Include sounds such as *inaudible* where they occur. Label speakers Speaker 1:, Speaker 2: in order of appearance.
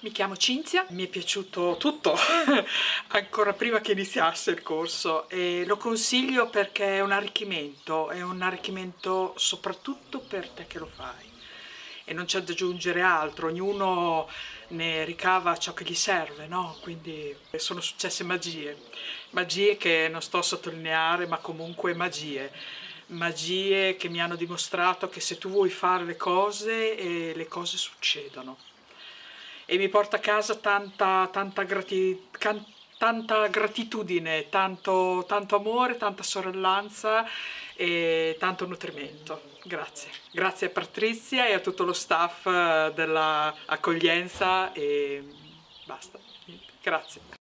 Speaker 1: Mi chiamo Cinzia, mi è piaciuto tutto, *laughs* ancora prima che iniziasse il corso e lo consiglio perché è un arricchimento, è un arricchimento soprattutto per te che lo fai. E non c'è da aggiungere altro, ognuno ne ricava ciò che gli serve, no? Quindi sono successe magie, magie che non sto a sottolineare ma comunque magie. Magie che mi hanno dimostrato che se tu vuoi fare le cose, eh, le cose succedono e mi porta a casa tanta, tanta, grati, tanta gratitudine, tanto, tanto amore, tanta sorellanza e tanto nutrimento. Grazie. Grazie a Patrizia e a tutto lo staff dell'accoglienza e basta. Grazie.